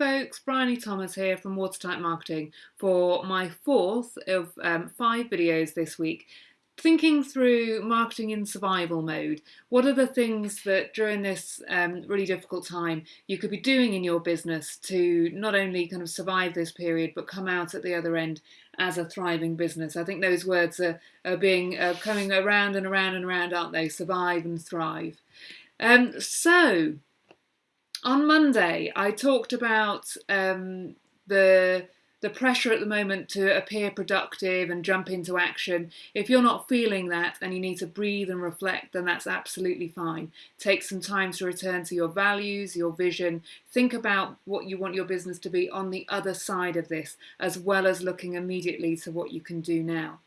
folks, Bryony Thomas here from Watertight Marketing for my fourth of um, five videos this week thinking through marketing in survival mode. What are the things that during this um, really difficult time you could be doing in your business to not only kind of survive this period but come out at the other end as a thriving business? I think those words are, are being uh, coming around and around and around, aren't they? Survive and thrive. Um, so on Monday, I talked about um, the the pressure at the moment to appear productive and jump into action. If you're not feeling that and you need to breathe and reflect, then that's absolutely fine. Take some time to return to your values, your vision. Think about what you want your business to be on the other side of this, as well as looking immediately to what you can do now.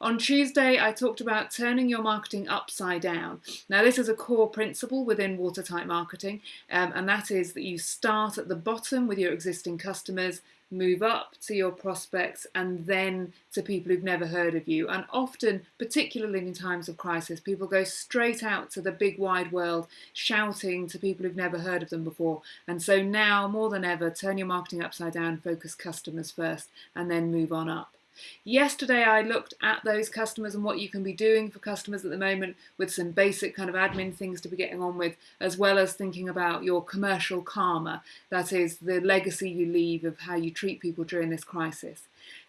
On Tuesday, I talked about turning your marketing upside down. Now, this is a core principle within watertight marketing, um, and that is that you start at the bottom with your existing customers, move up to your prospects, and then to people who've never heard of you. And often, particularly in times of crisis, people go straight out to the big wide world, shouting to people who've never heard of them before. And so now, more than ever, turn your marketing upside down, focus customers first, and then move on up. Yesterday I looked at those customers and what you can be doing for customers at the moment with some basic kind of admin things to be getting on with, as well as thinking about your commercial karma, that is the legacy you leave of how you treat people during this crisis.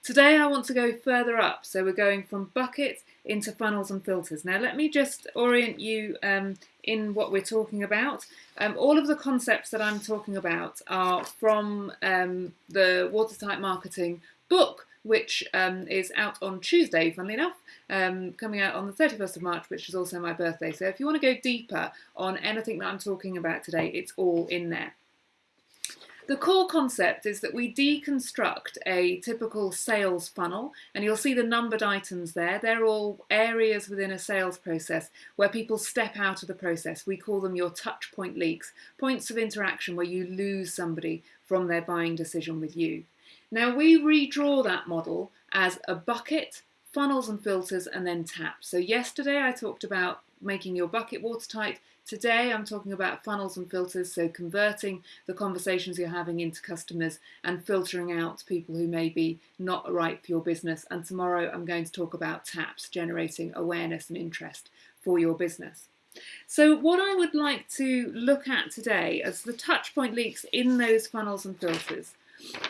Today I want to go further up, so we're going from buckets into funnels and filters. Now let me just orient you um, in what we're talking about. Um, all of the concepts that I'm talking about are from um, the Watertight Marketing book which um, is out on Tuesday, funnily enough, um, coming out on the 31st of March, which is also my birthday. So if you want to go deeper on anything that I'm talking about today, it's all in there. The core concept is that we deconstruct a typical sales funnel, and you'll see the numbered items there. They're all areas within a sales process where people step out of the process. We call them your touch point leaks, points of interaction where you lose somebody from their buying decision with you. Now we redraw that model as a bucket, funnels and filters, and then taps. So yesterday I talked about making your bucket watertight. Today I'm talking about funnels and filters, so converting the conversations you're having into customers and filtering out people who may be not right for your business. And tomorrow I'm going to talk about taps, generating awareness and interest for your business. So what I would like to look at today as the touch point leaks in those funnels and filters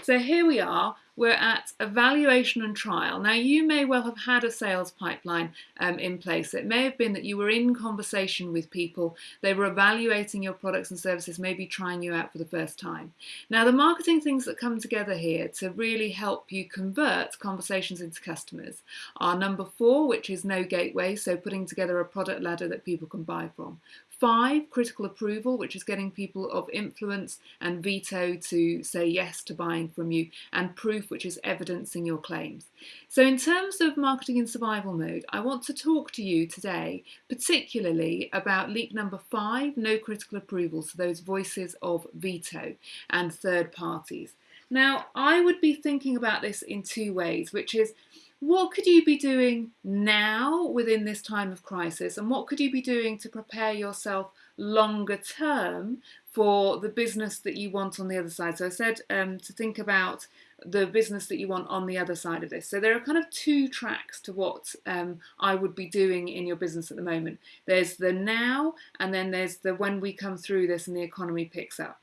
so here we are, we're at evaluation and trial. Now you may well have had a sales pipeline um, in place. It may have been that you were in conversation with people, they were evaluating your products and services, maybe trying you out for the first time. Now the marketing things that come together here to really help you convert conversations into customers are number four, which is no gateway, so putting together a product ladder that people can buy from. Five, critical approval, which is getting people of influence and veto to say yes to buying from you, and proof, which is evidencing your claims. So in terms of marketing in survival mode, I want to talk to you today particularly about leak number five, no critical approval, so those voices of veto and third parties. Now, I would be thinking about this in two ways, which is what could you be doing now within this time of crisis and what could you be doing to prepare yourself longer term for the business that you want on the other side. So I said um, to think about the business that you want on the other side of this. So there are kind of two tracks to what um, I would be doing in your business at the moment. There's the now and then there's the when we come through this and the economy picks up.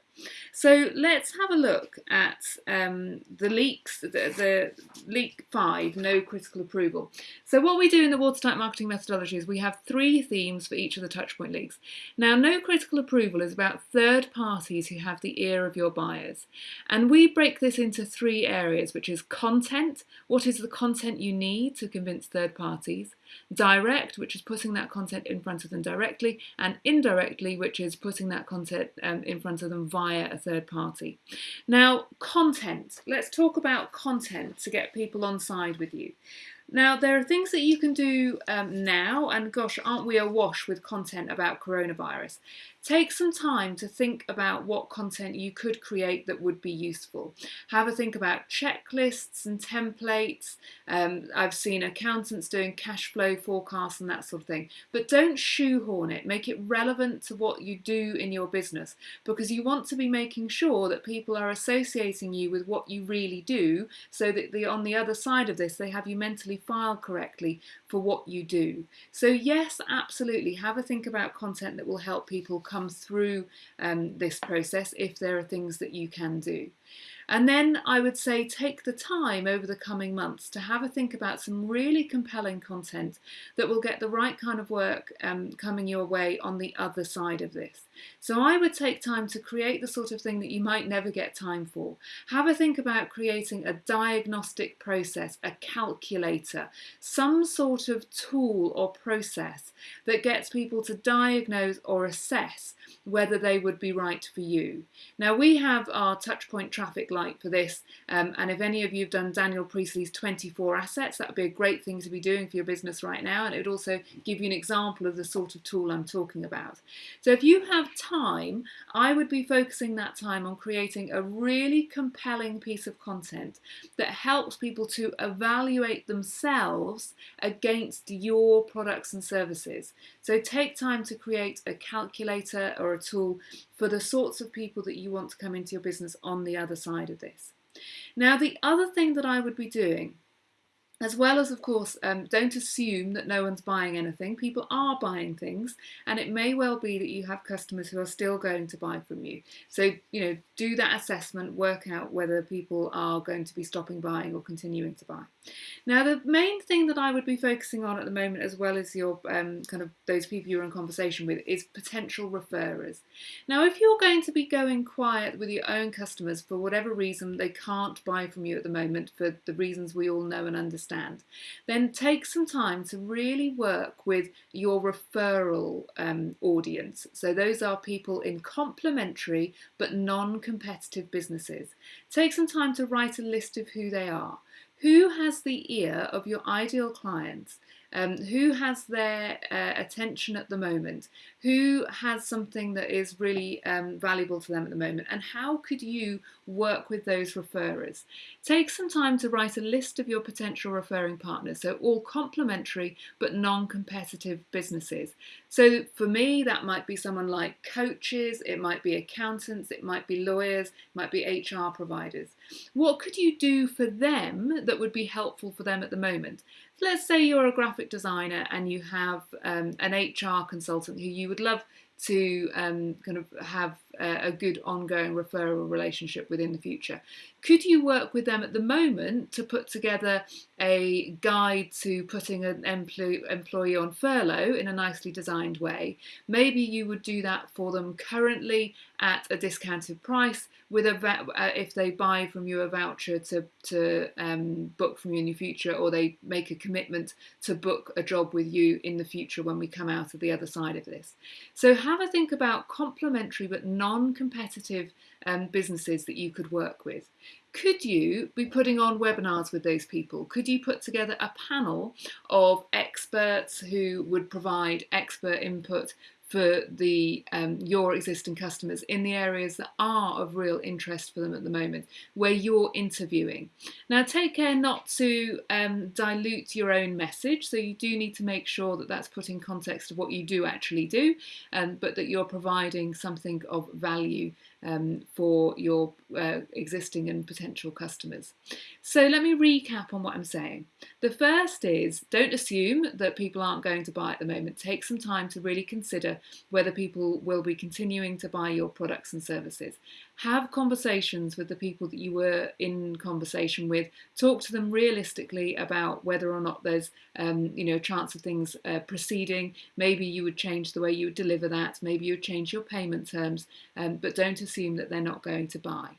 So let's have a look at um, the leaks, the, the, leak five, no critical approval. So what we do in the watertight marketing methodology is we have three themes for each of the touchpoint leaks. Now, no critical approval is about third parties who have the ear of your buyers. And we break this into three areas, which is content, what is the content you need to convince third parties, direct, which is putting that content in front of them directly, and indirectly, which is putting that content um, in front of them via a third party. Now, content. Let's talk about content to get people on side with you. Now, there are things that you can do um, now, and gosh, aren't we awash with content about coronavirus? Take some time to think about what content you could create that would be useful. Have a think about checklists and templates. Um, I've seen accountants doing cash flow forecasts and that sort of thing. But don't shoehorn it. Make it relevant to what you do in your business because you want to be making sure that people are associating you with what you really do so that the, on the other side of this they have you mentally filed correctly for what you do. So yes, absolutely, have a think about content that will help people come through um, this process if there are things that you can do. And then I would say take the time over the coming months to have a think about some really compelling content that will get the right kind of work um, coming your way on the other side of this. So I would take time to create the sort of thing that you might never get time for. Have a think about creating a diagnostic process, a calculator, some sort of tool or process that gets people to diagnose or assess whether they would be right for you. Now we have our touchpoint traffic light for this um, and if any of you have done Daniel Priestley's 24 assets that would be a great thing to be doing for your business right now and it would also give you an example of the sort of tool I'm talking about. So if you have time, I would be focusing that time on creating a really compelling piece of content that helps people to evaluate themselves against your products and services. So take time to create a calculator or a tool for the sorts of people that you want to come into your business on the other side of this. Now, the other thing that I would be doing as well as, of course, um, don't assume that no one's buying anything. People are buying things, and it may well be that you have customers who are still going to buy from you. So, you know, do that assessment, work out whether people are going to be stopping buying or continuing to buy. Now, the main thing that I would be focusing on at the moment, as well as your um, kind of those people you're in conversation with, is potential referrers. Now, if you're going to be going quiet with your own customers for whatever reason they can't buy from you at the moment, for the reasons we all know and understand understand, then take some time to really work with your referral um, audience. So those are people in complementary but non-competitive businesses. Take some time to write a list of who they are. Who has the ear of your ideal clients? Um, who has their uh, attention at the moment? Who has something that is really um, valuable to them at the moment? And how could you work with those referrers? Take some time to write a list of your potential referring partners, so all complementary but non competitive businesses. So for me, that might be someone like coaches, it might be accountants, it might be lawyers, it might be HR providers. What could you do for them that would be helpful for them at the moment? Let's say you're a graphic designer and you have um, an HR consultant who you would love to um, kind of have a, good ongoing referral relationship within the future. Could you work with them at the moment to put together a guide to putting an employee, on furlough in a nicely designed way? Maybe you would do that for them currently at a discounted price with a uh, if they buy from you a voucher to to um, book from you in the future, or they make a commitment to book a job with you in the future when we come out of the other side of this. So have a think about complementary but non-competitive um, businesses that you could work with. Could you be putting on webinars with those people? Could you put together a panel of experts who would provide expert input for the um, your existing customers in the areas that are of real interest for them at the moment, where you're interviewing. Now, take care not to um, dilute your own message. So you do need to make sure that that's put in context of what you do actually do, um, but that you're providing something of value um, for your uh, existing and potential customers. So let me recap on what I'm saying. The first is don't assume that people aren't going to buy at the moment. Take some time to really consider whether people will be continuing to buy your products and services. Have conversations with the people that you were in conversation with. Talk to them realistically about whether or not there's um, you know a chance of things uh, proceeding. Maybe you would change the way you would deliver that. Maybe you would change your payment terms, um, but don't assume that they're not going to buy.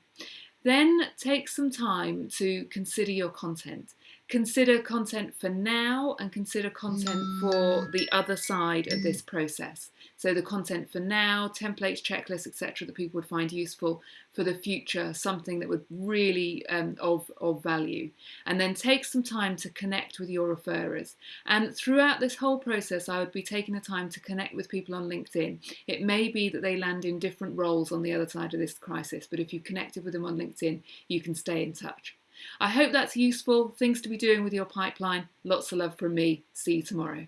Then take some time to consider your content. Consider content for now and consider content for the other side of this process. So the content for now, templates, checklists, etc., that people would find useful for the future, something that would really um, of of value, and then take some time to connect with your referrers. And throughout this whole process, I would be taking the time to connect with people on LinkedIn. It may be that they land in different roles on the other side of this crisis, but if you connected with them on LinkedIn, you can stay in touch. I hope that's useful. Things to be doing with your pipeline. Lots of love from me. See you tomorrow.